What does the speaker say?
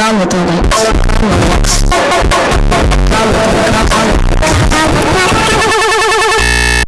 川本です。